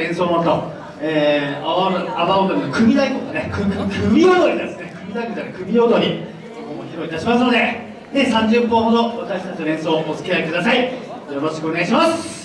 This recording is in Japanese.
演奏のと、えー、阿波踊りの組太鼓がね、組踊りですね、組太鼓じゃない、組踊り、そこも披露いたしますので、で30分ほど私たちの演奏お付き合いください。よろしくお願いします。